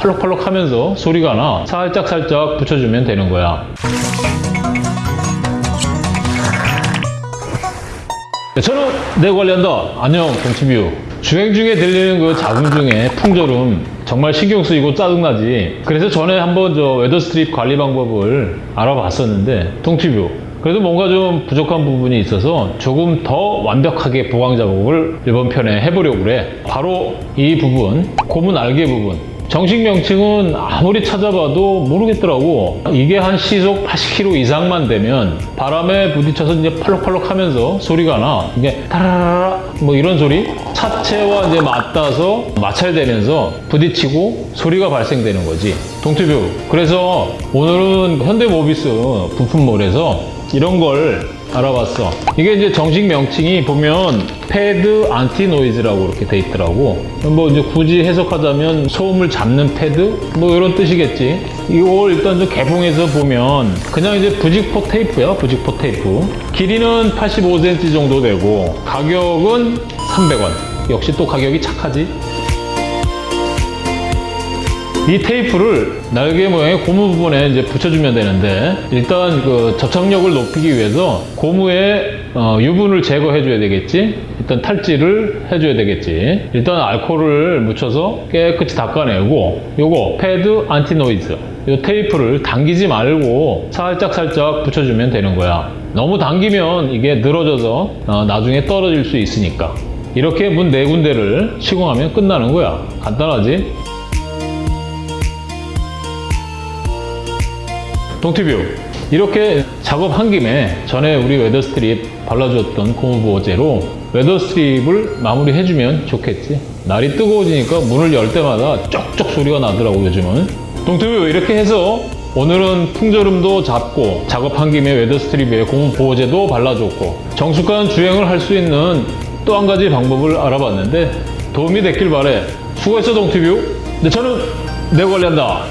팔록팔록 하면서 소리가 나. 살짝 살짝 붙여주면 되는 거야. 네, 저는 내 관리한다 안녕 동치뷰 주행 중에 들리는 그 잡음 중에 풍절음 정말 신경 쓰이고 짜증나지. 그래서 전에 한번 저 weather strip 관리 방법을 알아봤었는데 동치뷰 그래도 뭔가 좀 부족한 부분이 있어서 조금 더 완벽하게 보강 작업을 이번 편에 해보려고 그래. 바로 이 부분 고무 날개 부분 정식 명칭은 아무리 찾아봐도 모르겠더라고. 이게 한 시속 80km 이상만 되면 바람에 부딪혀서 이제 팔록팔록 하면서 소리가 나. 이게 타라라라 뭐 이런 소리. 차체와 이제 맞닿아서 마찰되면서 부딪히고 소리가 발생되는 거지. 동티뷰. 그래서 오늘은 현대모비스 부품몰에서 이런 걸 알아봤어. 이게 이제 정식 명칭이 보면 pad anti noise라고 이렇게 돼 있더라고. 뭐 이제 굳이 해석하자면 소음을 잡는 패드 뭐 이런 뜻이겠지. 이걸 일단 좀 개봉해서 보면 그냥 이제 부직포 테이프야, 부직포 테이프. 길이는 85cm 정도 되고 가격은 300원. 역시 또 가격이 착하지. 이 테이프를 날개 모양의 고무 부분에 이제 붙여주면 되는데 일단 그 접착력을 높이기 위해서 고무의 어, 유분을 제거해 줘야 되겠지? 일단 탈지를 해줘야 되겠지. 일단 알코올을 묻혀서 깨끗이 닦아내고 요거 pad anti noise. 이 테이프를 당기지 말고 살짝 살짝 붙여주면 되는 거야. 너무 당기면 이게 늘어져서 어, 나중에 떨어질 수 있으니까. 이렇게 문 네 군데를 시공하면 끝나는 거야. 간단하지 동티뷰 이렇게 작업한 김에 전에 우리 weatherstrip 발라주었던 고무보호제로 weatherstrip을 마무리해주면 좋겠지. 날이 뜨거워지니까 문을 열 때마다 쩍쩍 소리가 나더라고 요즘은. 동티뷰 이렇게 해서 오늘은 풍절음도 잡고 작업한 김에 weatherstrip에 고무보호제도 발라줬고 정숙한 주행을 할 수 있는 또 한 가지 방법을 알아봤는데 도움이 됐길 바래. 수고했어 동티뷰. 근데 저는 내 관리한다